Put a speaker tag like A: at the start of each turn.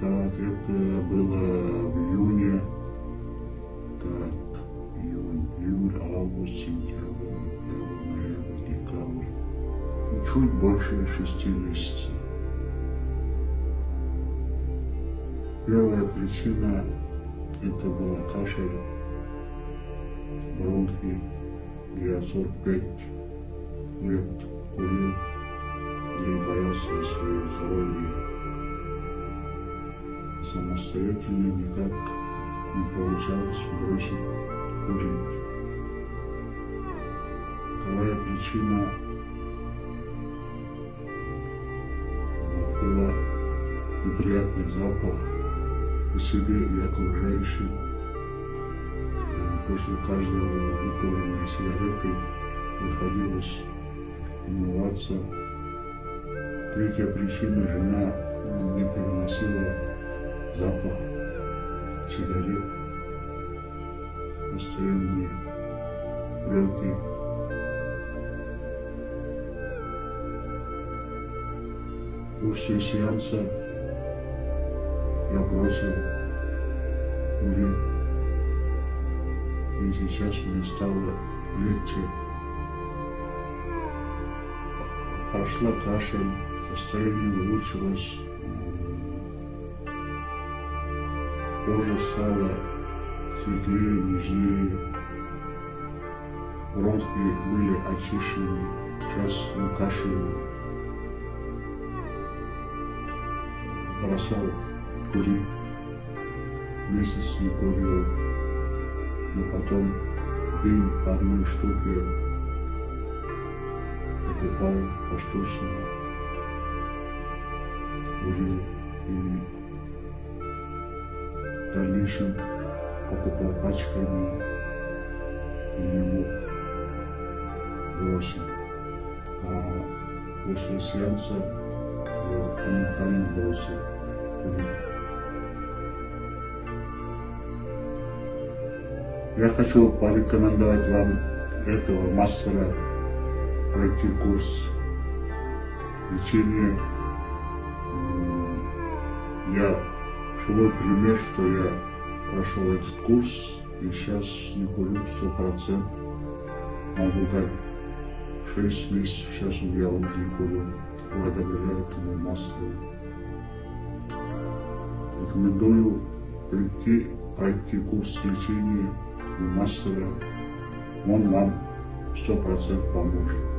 A: Так, это было в июне. Так, июнь, июль, август, сентябрь, ноябрь, декабрь. Чуть больше шести месяцев. Первая причина это была кашель, бронхи. Я 45 лет курил Самостоятельно никак не получалось бросить курить. Вторая причина была неприятный запах по себе и окружающим. После каждого выкуренной сигареты приходилось умываться. Третья причина – жена не переносила запах сигарет, постоянные пленки. После сеанса я бросил курить. И сейчас мне стало легче. Прошла кашель, состояние улучшилось. Кожа стала светлее, нежнее. Бронхи были очищены. Сейчас не кашляю. Бросал курить. Месяц не курил. Но потом день по одной штуке покупал поштучно. Курил в дальнейшем покупал пачками и не мог бросить. А после сеанса я моментально бросил. Я хочу порекомендовать вам этого мастера пройти курс лечения. Я живой пример, что я прошел этот курс и сейчас не курю сто процентов. Могу дать шесть месяцев, сейчас я уже не курю, благодаря этому мастеру. Рекомендую прийти, пройти курс лечения у мастера. Он вам сто процентов поможет.